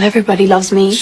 Everybody loves me.